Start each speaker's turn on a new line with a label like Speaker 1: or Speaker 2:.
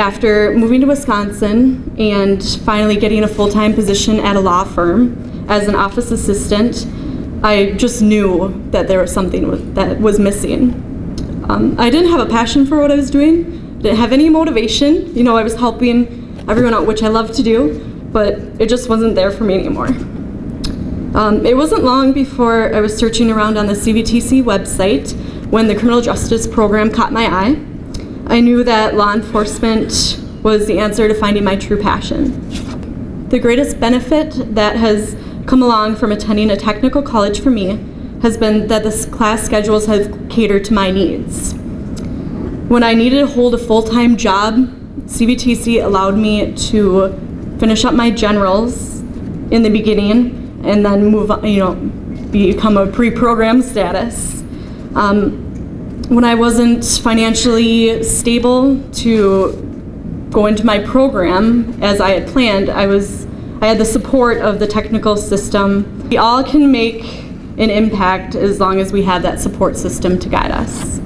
Speaker 1: after moving to Wisconsin and finally getting a full-time position at a law firm as an office assistant, I just knew that there was something that was missing. Um, I didn't have a passion for what I was doing, didn't have any motivation. You know, I was helping everyone out, which I love to do, but it just wasn't there for me anymore. Um, it wasn't long before I was searching around on the CVTC website when the criminal justice program caught my eye. I knew that law enforcement was the answer to finding my true passion. The greatest benefit that has come along from attending a technical college for me has been that the class schedules have catered to my needs. When I needed to hold a full-time job, CVTC allowed me to finish up my generals in the beginning and then move on, you know, become a pre-program status. Um, when I wasn't financially stable to go into my program as I had planned, I was I had the support of the technical system. We all can make an impact as long as we have that support system to guide us.